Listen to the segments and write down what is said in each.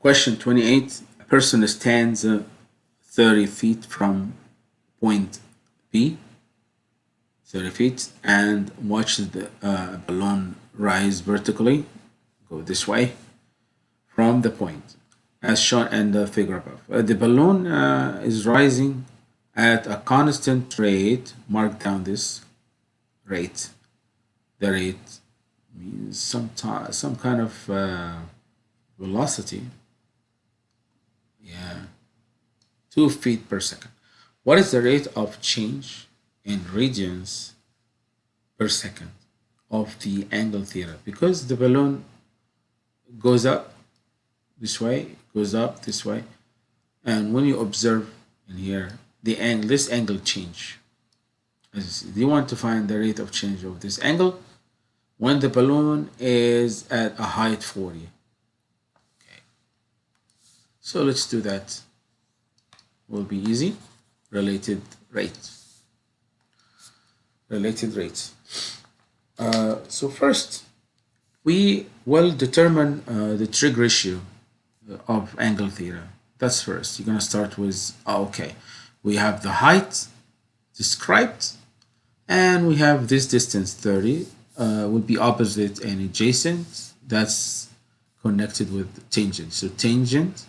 Question 28. A person stands uh, 30 feet from point B, 30 feet, and watches the uh, balloon rise vertically, go this way, from the point, as shown in the figure above. Uh, the balloon uh, is rising at a constant rate, mark down this rate. The rate means some, some kind of uh, velocity yeah. 2 feet per second. What is the rate of change in radians per second of the angle theta because the balloon goes up this way goes up this way and when you observe in here the angle this angle change. As you want to find the rate of change of this angle? When the balloon is at a height 40 so let's do that. Will be easy. Related rate. Related rates. Uh, so first, we will determine uh, the trig ratio of angle theta. That's first. You're going to start with, oh, okay, we have the height described, and we have this distance 30 uh, will be opposite and adjacent. That's connected with tangent. So tangent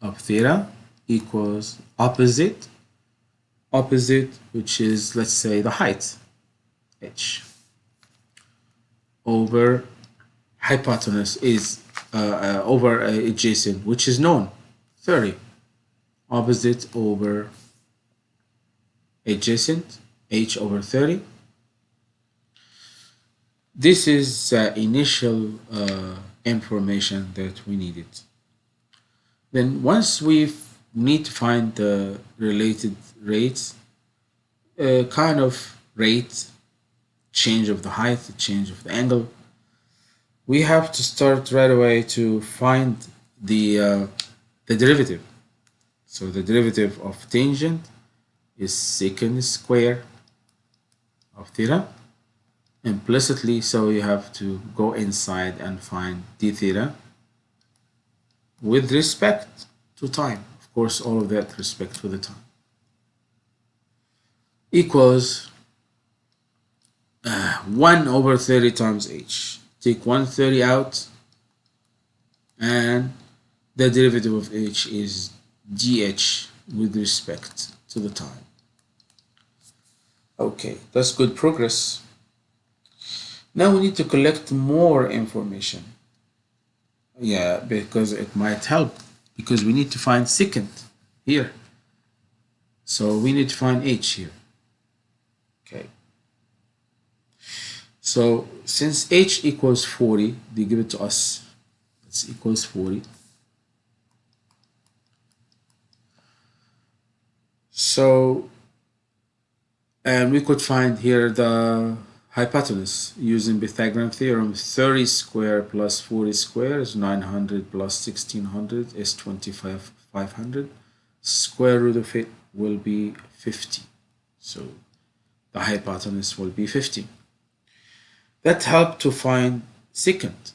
of theta equals opposite opposite which is let's say the height h over hypotenuse is uh, uh, over uh, adjacent which is known 30 opposite over adjacent h over 30 this is initial uh, information that we needed then once we need to find the related rates, kind of rate, change of the height, the change of the angle, we have to start right away to find the, uh, the derivative. So the derivative of tangent is secant square of theta implicitly so you have to go inside and find d theta with respect to time. Of course, all of that respect for the time. Equals uh, 1 over 30 times h. Take 130 out and the derivative of h is dh with respect to the time. Okay, that's good progress. Now we need to collect more information yeah because it might help because we need to find secant here. So we need to find h here. Okay. So since h equals 40 they give it to us. It's equals 40 so and we could find here the hypotenuse using Pythagorean theorem 30 square plus 40 square is 900 plus 1600 is 25 500 square root of it will be 50 so the hypotenuse will be 50 that helped to find secant.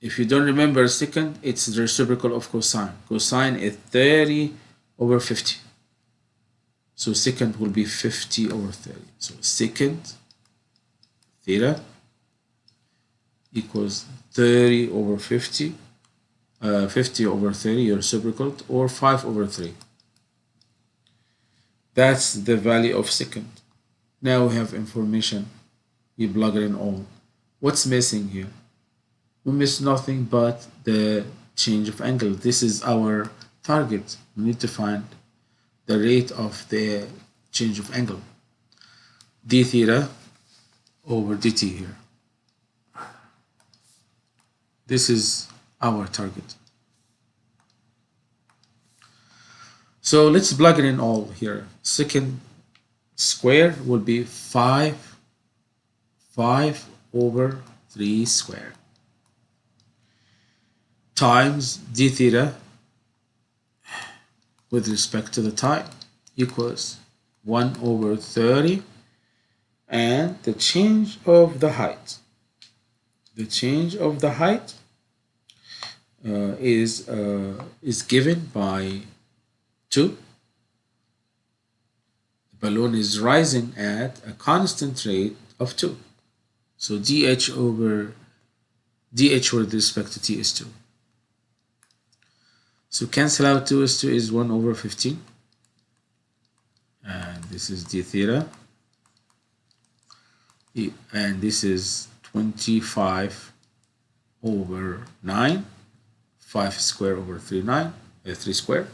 If you don't remember secant it's the reciprocal of cosine. Cosine is 30 over 50 so secant will be 50 over 30 so secant theta equals 30 over 50 uh, 50 over 30 your reciprocal or 5 over 3 that's the value of secant now we have information. We plug it in all. What's missing here? We miss nothing but the change of angle. This is our target. We need to find the rate of the change of angle. D theta over dt here. This is our target. So let's plug it in all here. Secant square will be 5, 5 over 3 square times d theta with respect to the time equals 1 over 30 and the change of the height. The change of the height uh, is uh, is given by 2 the balloon is rising at a constant rate of 2 so dh over dh with respect to t is 2 so cancel out 2 is 2 is 1 over 15 and this is d theta and this is 25 over 9 5 square over 3 9 uh, 3 square.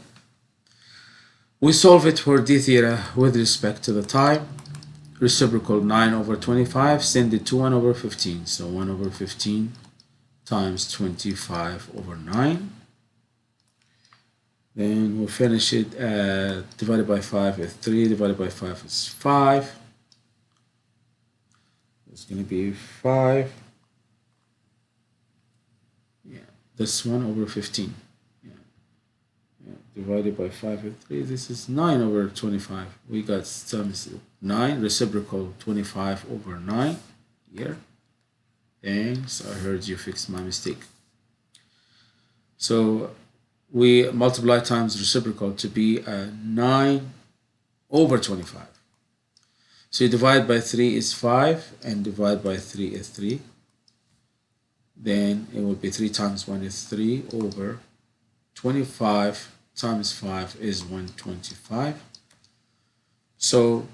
We solve it for d theta with respect to the time. Reciprocal 9 over 25 send it to 1 over 15 so 1 over 15 times 25 over 9 then we'll finish it at divided by 5 is 3 divided by 5 is 5 it's going to be 5 yeah. This one over 15 yeah. yeah. divided by 5 and 3 this is 9 over 25 we got some 9 reciprocal 25 over 9 here thanks. I heard you fixed my mistake. So we multiply times reciprocal to be a 9 over 25 so you divide by 3 is 5 and divide by 3 is 3. Then it will be 3 times 1 is 3 over 25 times 5 is 125. So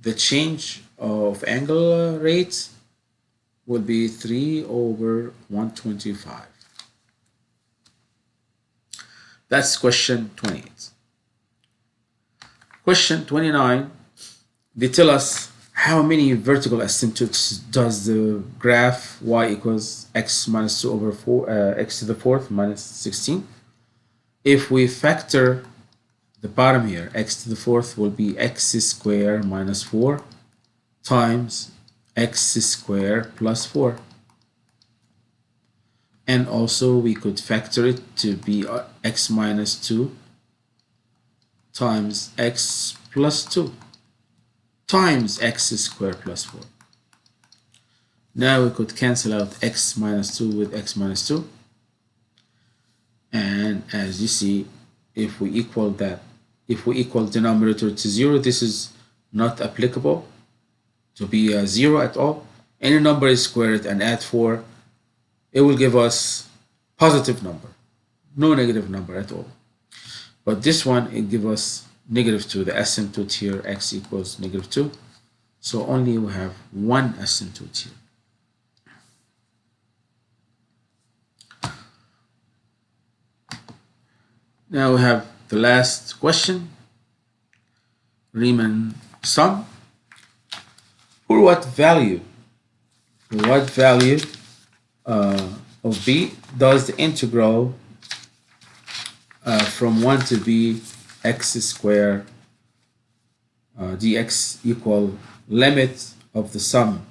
the change of angle rate will be 3 over 125. That's question 28. Question 29 they tell us how many vertical asymptotes does the graph y equals x minus 2 over 4 uh, x to the fourth minus 16 if we factor the bottom here x to the fourth will be x square minus 4 times x square plus 4 and also we could factor it to be uh, x minus 2 times x plus 2 times x squared plus 4. Now we could cancel out x minus 2 with x minus 2. And as you see, if we equal that, if we equal denominator to 0, this is not applicable to be a 0 at all. Any number is squared and add 4, it will give us positive number, no negative number at all. But this one, it give us negative 2. The asymptote here, x equals negative 2. So only we have one asymptote here. Now we have the last question. Riemann sum. For what value? For what value uh, of b does the integral uh, from 1 to b x square uh, dx equal limit of the sum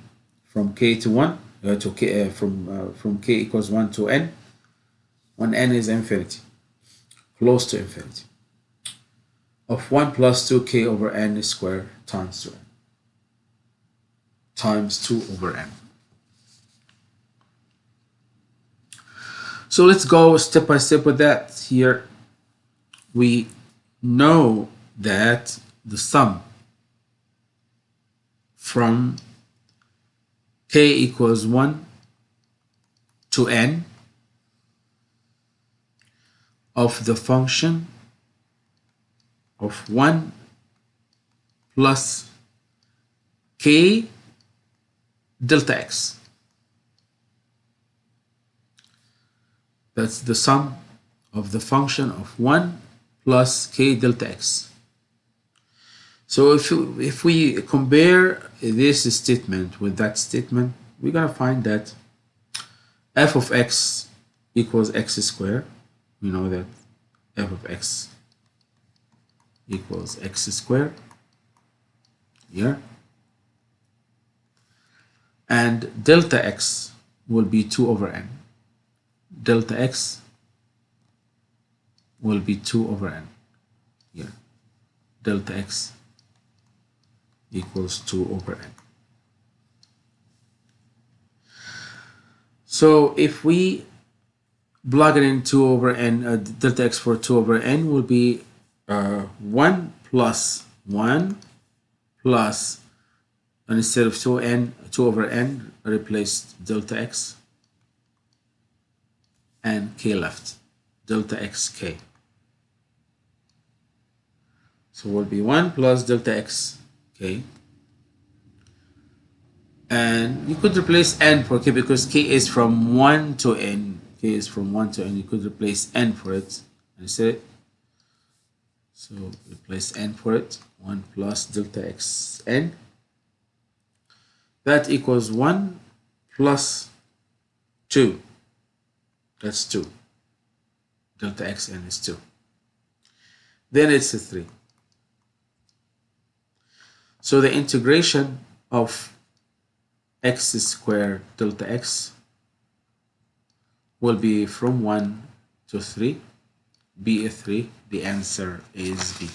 from k to 1 uh, to k uh, from uh, from k equals 1 to n. When n is infinity close to infinity of 1 plus 2k over n square times 2n times 2 over n. So let's go step by step with that. Here we know that the sum from k equals 1 to n of the function of 1 plus k delta x. That's the sum of the function of 1 plus k delta x. So if, if we compare this statement with that statement, we're going to find that f of x equals x squared. We know that f of x equals x squared here. And delta x will be 2 over n. Delta x will be 2 over n here. Delta x equals 2 over n. So if we plugging in 2 over n, uh, delta x for 2 over n will be uh, 1 plus 1 plus, and instead of 2n, 2 over n, replace delta x and k left, delta x k. So will be 1 plus delta x. Okay. And you could replace n for k because k is from 1 to n. k is from 1 to n. You could replace n for it. And it. So replace n for it. 1 plus delta x n. That equals 1 plus 2. That's 2. Delta x n is 2. Then it's a 3. So the integration of x squared delta x will be from 1 to 3, b a 3. The answer is B.